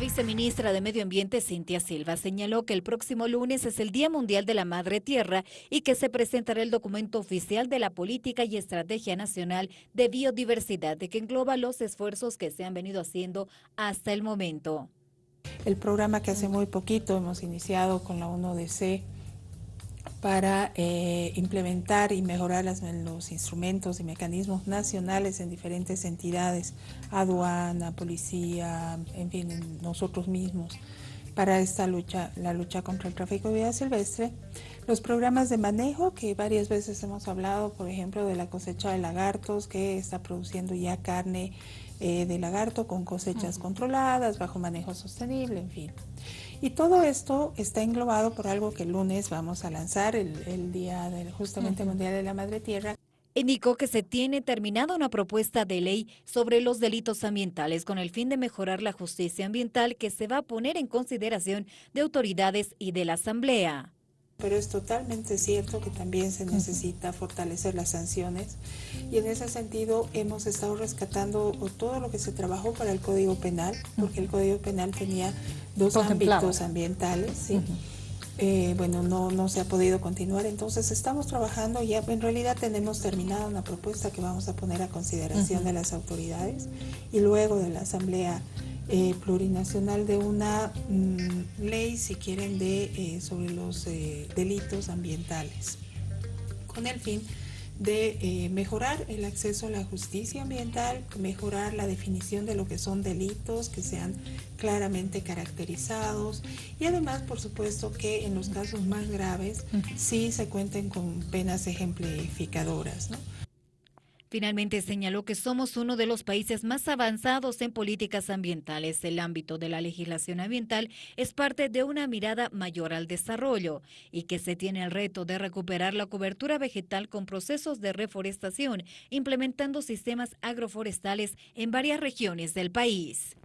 viceministra de Medio Ambiente, Cintia Silva, señaló que el próximo lunes es el Día Mundial de la Madre Tierra y que se presentará el documento oficial de la Política y Estrategia Nacional de Biodiversidad, de que engloba los esfuerzos que se han venido haciendo hasta el momento. El programa que hace muy poquito hemos iniciado con la UNODC para eh, implementar y mejorar los instrumentos y mecanismos nacionales en diferentes entidades, aduana, policía, en fin, nosotros mismos, para esta lucha, la lucha contra el tráfico de vida silvestre. Los programas de manejo, que varias veces hemos hablado, por ejemplo, de la cosecha de lagartos, que está produciendo ya carne eh, de lagarto con cosechas controladas, bajo manejo sostenible, en fin. Y todo esto está englobado por algo que el lunes vamos a lanzar, el, Día del, justamente Mundial de la Madre Tierra. Indicó que se tiene terminada una propuesta de ley sobre los delitos ambientales con el fin de mejorar la justicia ambiental que se va a poner en consideración de autoridades y de la Asamblea. Pero es totalmente cierto que también se necesita fortalecer las sanciones y en ese sentido hemos estado rescatando todo lo que se trabajó para el Código Penal, porque el Código Penal tenía dos ámbitos ambientales, ¿sí? Eh, bueno, no, no se ha podido continuar, entonces estamos trabajando, ya en realidad tenemos terminada una propuesta que vamos a poner a consideración de las autoridades y luego de la Asamblea eh, Plurinacional de una mm, ley, si quieren, de, eh, sobre los delitos ambientales, con el fin de eh, mejorar el acceso a la justicia ambiental, mejorar la definición de lo que son delitos, que sean claramente caracterizados y además, por supuesto, que en los casos más graves sí se cuenten con penas ejemplificadoras. ¿no? Finalmente señaló que somos uno de los países más avanzados en políticas ambientales. El ámbito de la legislación ambiental es parte de una mirada mayor al desarrollo y que se tiene el reto de recuperar la cobertura vegetal con procesos de reforestación, implementando sistemas agroforestales en varias regiones del país.